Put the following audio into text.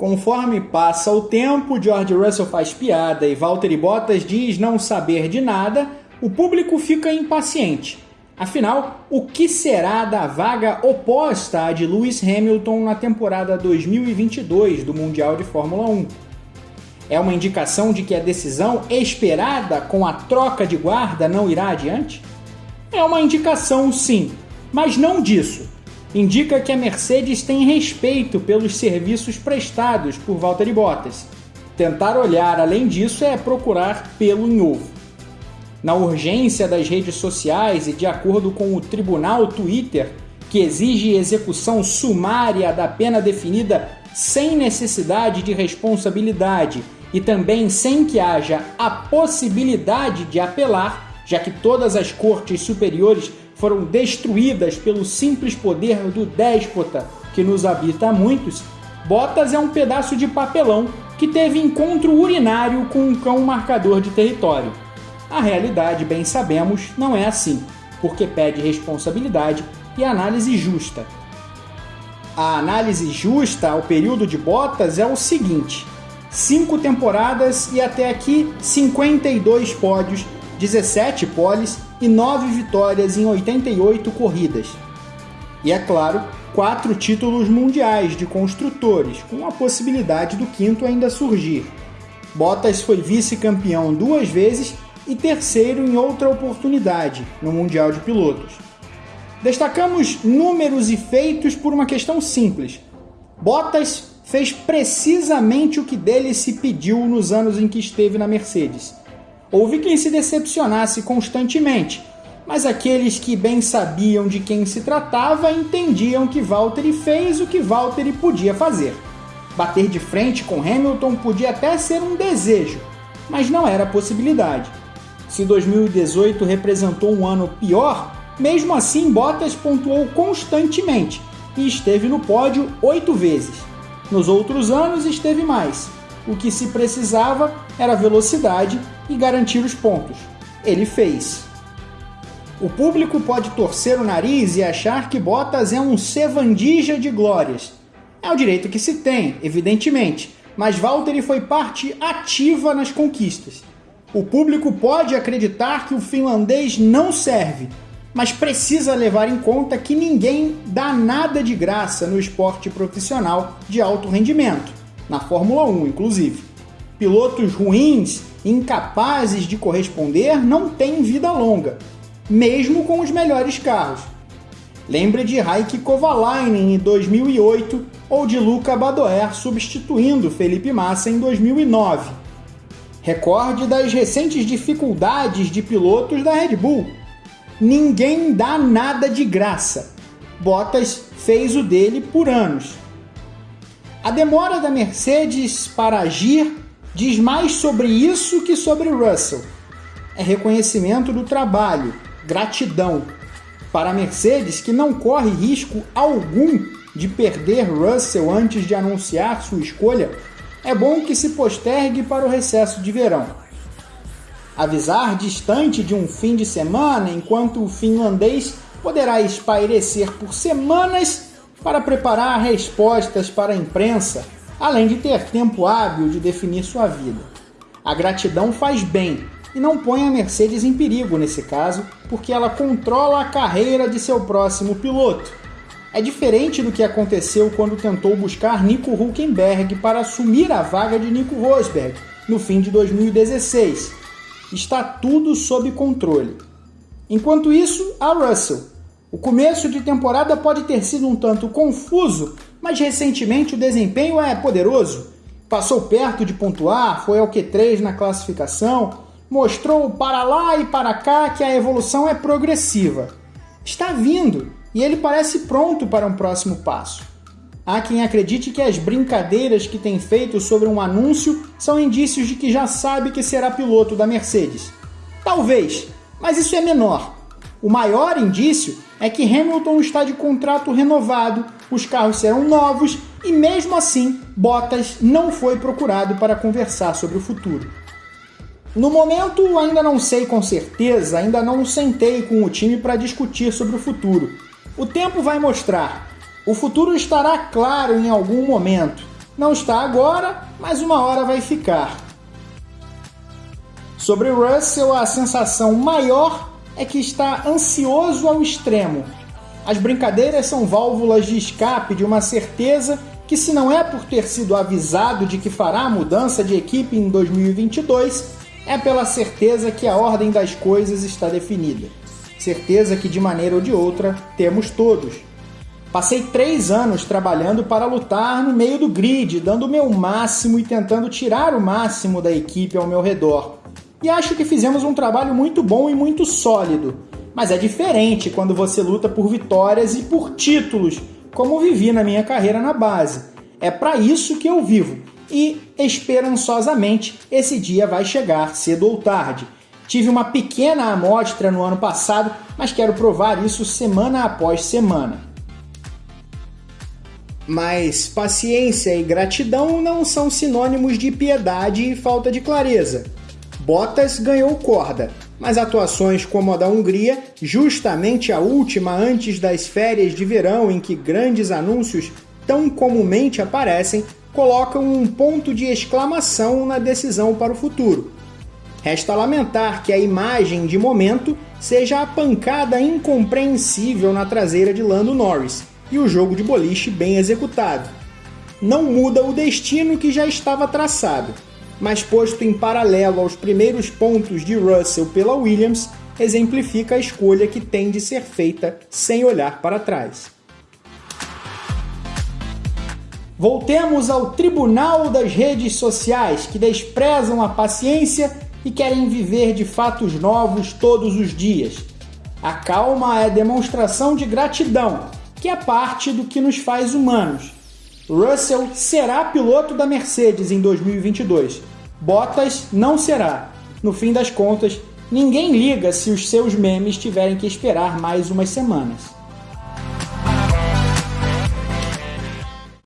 Conforme passa o tempo, George Russell faz piada e Valtteri Bottas diz não saber de nada, o público fica impaciente. Afinal, o que será da vaga oposta à de Lewis Hamilton na temporada 2022 do Mundial de Fórmula 1? É uma indicação de que a decisão esperada com a troca de guarda não irá adiante? É uma indicação, sim, mas não disso indica que a Mercedes tem respeito pelos serviços prestados por Valtteri Bottas. Tentar olhar além disso é procurar pelo em ovo. Na urgência das redes sociais e de acordo com o tribunal Twitter, que exige execução sumária da pena definida sem necessidade de responsabilidade e também sem que haja a possibilidade de apelar, já que todas as cortes superiores foram destruídas pelo simples poder do déspota que nos habita a muitos, Botas é um pedaço de papelão que teve encontro urinário com um cão marcador de território. A realidade, bem sabemos, não é assim, porque pede responsabilidade e análise justa. A análise justa ao período de Botas é o seguinte: cinco temporadas e até aqui 52 pódios, 17 poles e 9 vitórias em 88 corridas. E é claro, quatro títulos mundiais de construtores, com a possibilidade do quinto ainda surgir. Bottas foi vice-campeão duas vezes e terceiro em outra oportunidade no Mundial de Pilotos. Destacamos números e feitos por uma questão simples. Bottas fez precisamente o que dele se pediu nos anos em que esteve na Mercedes Houve quem se decepcionasse constantemente, mas aqueles que bem sabiam de quem se tratava entendiam que Valtteri fez o que Valtteri podia fazer. Bater de frente com Hamilton podia até ser um desejo, mas não era possibilidade. Se 2018 representou um ano pior, mesmo assim Bottas pontuou constantemente e esteve no pódio oito vezes. Nos outros anos esteve mais. O que se precisava era velocidade e garantir os pontos. Ele fez. O público pode torcer o nariz e achar que Bottas é um sevandija de glórias. É o direito que se tem, evidentemente, mas Valtteri foi parte ativa nas conquistas. O público pode acreditar que o finlandês não serve, mas precisa levar em conta que ninguém dá nada de graça no esporte profissional de alto rendimento, na Fórmula 1 inclusive. Pilotos ruins incapazes de corresponder não têm vida longa, mesmo com os melhores carros. Lembre de Raik Kovalainen em 2008 ou de Luca Badoer substituindo Felipe Massa em 2009. Recorde das recentes dificuldades de pilotos da Red Bull. Ninguém dá nada de graça. Bottas fez o dele por anos. A demora da Mercedes para agir diz mais sobre isso que sobre Russell. É reconhecimento do trabalho, gratidão. Para a Mercedes, que não corre risco algum de perder Russell antes de anunciar sua escolha, é bom que se postergue para o recesso de verão. Avisar distante de um fim de semana, enquanto o finlandês poderá espairecer por semanas para preparar respostas para a imprensa além de ter tempo hábil de definir sua vida. A gratidão faz bem e não põe a Mercedes em perigo nesse caso, porque ela controla a carreira de seu próximo piloto. É diferente do que aconteceu quando tentou buscar Nico Huckenberg para assumir a vaga de Nico Rosberg no fim de 2016. Está tudo sob controle. Enquanto isso, a Russell. O começo de temporada pode ter sido um tanto confuso mas recentemente o desempenho é poderoso. Passou perto de pontuar, foi ao Q3 na classificação, mostrou para lá e para cá que a evolução é progressiva. Está vindo e ele parece pronto para um próximo passo. Há quem acredite que as brincadeiras que tem feito sobre um anúncio são indícios de que já sabe que será piloto da Mercedes. Talvez, mas isso é menor. O maior indício é que Hamilton está de contrato renovado os carros serão novos e mesmo assim Bottas não foi procurado para conversar sobre o futuro. No momento, ainda não sei com certeza, ainda não sentei com o time para discutir sobre o futuro. O tempo vai mostrar. O futuro estará claro em algum momento. Não está agora, mas uma hora vai ficar. Sobre Russell, a sensação maior é que está ansioso ao extremo. As brincadeiras são válvulas de escape de uma certeza que, se não é por ter sido avisado de que fará a mudança de equipe em 2022, é pela certeza que a ordem das coisas está definida. Certeza que, de maneira ou de outra, temos todos. Passei três anos trabalhando para lutar no meio do grid, dando o meu máximo e tentando tirar o máximo da equipe ao meu redor. E acho que fizemos um trabalho muito bom e muito sólido. Mas é diferente quando você luta por vitórias e por títulos, como vivi na minha carreira na base. É para isso que eu vivo. E, esperançosamente, esse dia vai chegar cedo ou tarde. Tive uma pequena amostra no ano passado, mas quero provar isso semana após semana. Mas paciência e gratidão não são sinônimos de piedade e falta de clareza. Bottas ganhou corda, mas atuações como a da Hungria, justamente a última antes das férias de verão em que grandes anúncios tão comumente aparecem, colocam um ponto de exclamação na decisão para o futuro. Resta lamentar que a imagem de momento seja a pancada incompreensível na traseira de Lando Norris e o jogo de boliche bem executado. Não muda o destino que já estava traçado, mas posto em paralelo aos primeiros pontos de Russell pela Williams, exemplifica a escolha que tem de ser feita sem olhar para trás. Voltemos ao tribunal das redes sociais que desprezam a paciência e querem viver de fatos novos todos os dias. A calma é demonstração de gratidão, que é parte do que nos faz humanos. Russell será piloto da Mercedes em 2022. Bottas não será. No fim das contas, ninguém liga se os seus memes tiverem que esperar mais umas semanas.